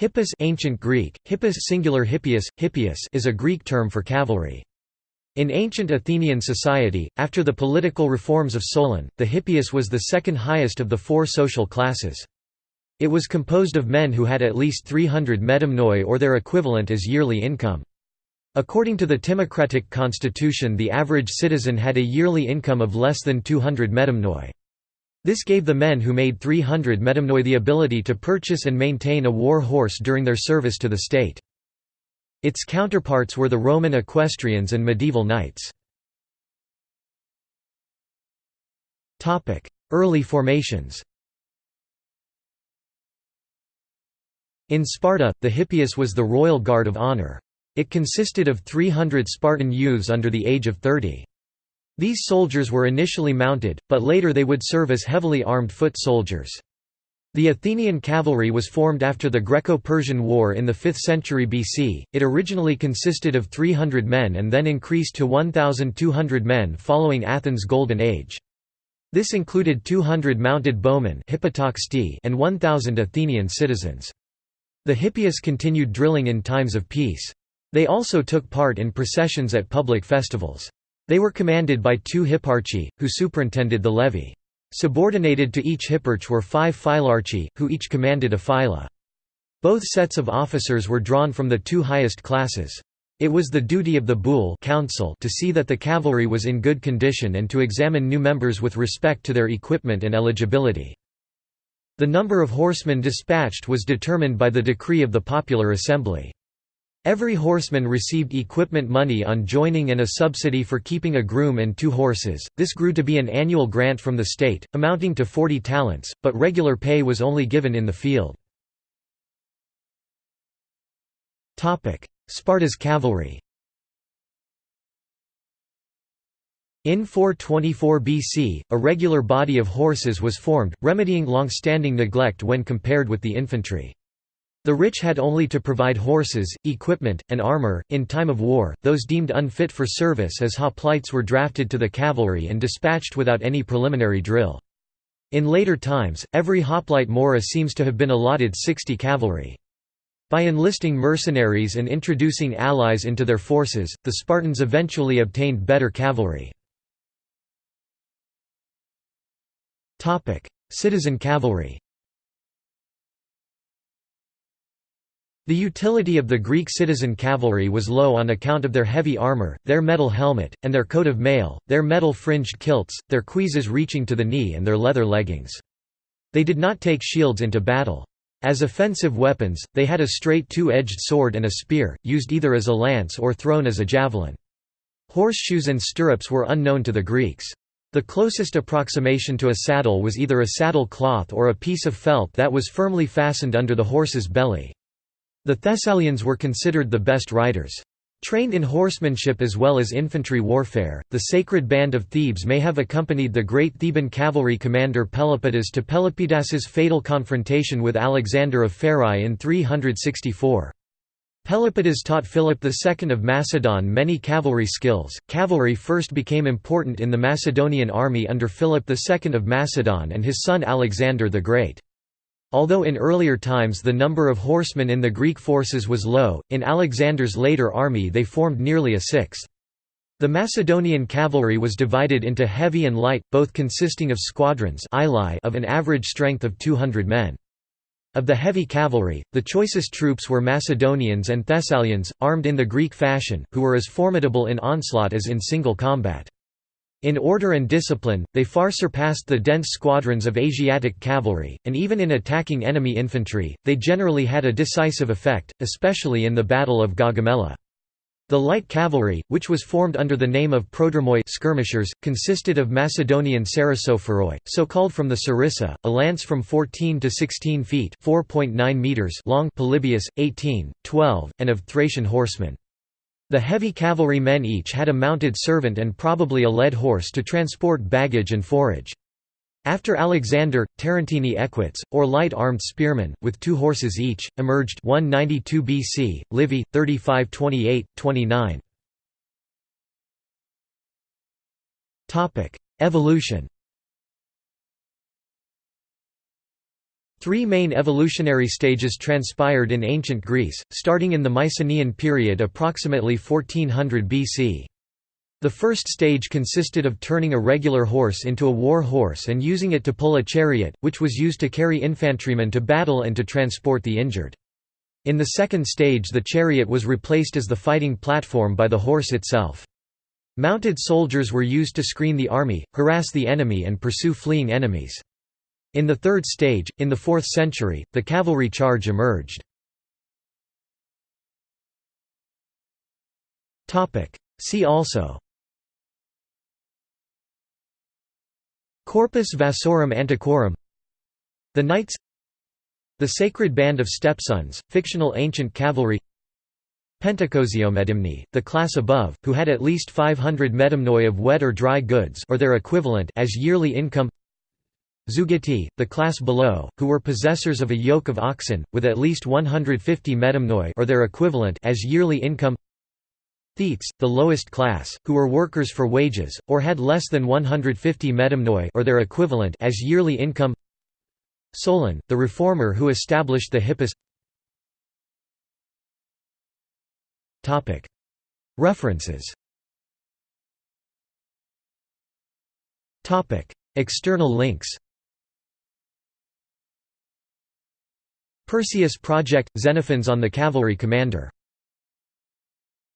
Hippus ancient Greek, hippus singular hippias, hippias is a Greek term for cavalry. In ancient Athenian society, after the political reforms of Solon, the hippeis was the second highest of the four social classes. It was composed of men who had at least 300 medimnoi or their equivalent as yearly income. According to the Timocratic constitution the average citizen had a yearly income of less than 200 medimnoi. This gave the men who made 300 medimnoi the ability to purchase and maintain a war horse during their service to the state. Its counterparts were the Roman equestrians and medieval knights. Early formations In Sparta, the Hippeis was the royal guard of honor. It consisted of 300 Spartan youths under the age of 30. These soldiers were initially mounted, but later they would serve as heavily armed foot soldiers. The Athenian cavalry was formed after the Greco-Persian War in the 5th century BC. It originally consisted of 300 men and then increased to 1,200 men following Athens' Golden Age. This included 200 mounted bowmen and 1,000 Athenian citizens. The Hippeis continued drilling in times of peace. They also took part in processions at public festivals. They were commanded by two hipparchi, who superintended the levy. Subordinated to each hipparch were five phylarchi, who each commanded a phyla. Both sets of officers were drawn from the two highest classes. It was the duty of the boule council to see that the cavalry was in good condition and to examine new members with respect to their equipment and eligibility. The number of horsemen dispatched was determined by the decree of the popular assembly. Every horseman received equipment money on joining and a subsidy for keeping a groom and two horses. This grew to be an annual grant from the state, amounting to 40 talents, but regular pay was only given in the field. Topic: Sparta's cavalry In 424 BC, a regular body of horses was formed, remedying long-standing neglect when compared with the infantry. The rich had only to provide horses, equipment, and armor. In time of war, those deemed unfit for service as hoplites were drafted to the cavalry and dispatched without any preliminary drill. In later times, every hoplite mora seems to have been allotted 60 cavalry. By enlisting mercenaries and introducing allies into their forces, the Spartans eventually obtained better cavalry. Citizen cavalry The utility of the Greek citizen cavalry was low on account of their heavy armor, their metal helmet, and their coat of mail, their metal fringed kilts, their cuisses reaching to the knee and their leather leggings. They did not take shields into battle. As offensive weapons, they had a straight two-edged sword and a spear, used either as a lance or thrown as a javelin. Horseshoes and stirrups were unknown to the Greeks. The closest approximation to a saddle was either a saddle cloth or a piece of felt that was firmly fastened under the horse's belly. The Thessalians were considered the best riders. Trained in horsemanship as well as infantry warfare, the Sacred Band of Thebes may have accompanied the great Theban cavalry commander Pelopidas to Pelopidas's fatal confrontation with Alexander of Pherae in 364. Pelopidas taught Philip II of Macedon many cavalry skills. Cavalry first became important in the Macedonian army under Philip II of Macedon and his son Alexander the Great. Although in earlier times the number of horsemen in the Greek forces was low, in Alexander's later army they formed nearly a sixth. The Macedonian cavalry was divided into heavy and light, both consisting of squadrons of an average strength of 200 men. Of the heavy cavalry, the choicest troops were Macedonians and Thessalians, armed in the Greek fashion, who were as formidable in onslaught as in single combat. In order and discipline, they far surpassed the dense squadrons of Asiatic cavalry, and even in attacking enemy infantry, they generally had a decisive effect, especially in the Battle of Gaugamela. The light cavalry, which was formed under the name of prodromoi skirmishers, consisted of Macedonian sarissophoroi, so called from the sarissa, a lance from 14 to 16 feet meters long Polybius, 18, 12, and of Thracian horsemen. The heavy cavalry men each had a mounted servant and probably a led horse to transport baggage and forage. After Alexander, Tarentini equites, or light-armed spearmen, with two horses each, emerged 192 BC, Livy, 3528-29. Evolution Three main evolutionary stages transpired in ancient Greece, starting in the Mycenaean period approximately 1400 BC. The first stage consisted of turning a regular horse into a war horse and using it to pull a chariot, which was used to carry infantrymen to battle and to transport the injured. In the second stage the chariot was replaced as the fighting platform by the horse itself. Mounted soldiers were used to screen the army, harass the enemy and pursue fleeing enemies. In the third stage, in the 4th century, the cavalry charge emerged. See also Corpus Vasorum Antiquorum The Knights The Sacred Band of Stepsons, fictional ancient cavalry Pentacosiomedimni, the class above, who had at least 500 medimnoi of wet or dry goods or their equivalent as yearly income Zeugitai, the class below, who were possessors of a yoke of oxen, with at least 150 medimnoi or their equivalent as yearly income. Thetes, the lowest class, who were workers for wages, or had less than 150 medimnoi or their equivalent as yearly income. Solon, the reformer who established the Hippeis References. External links Perseus Project – Xenophons on the Cavalry Commander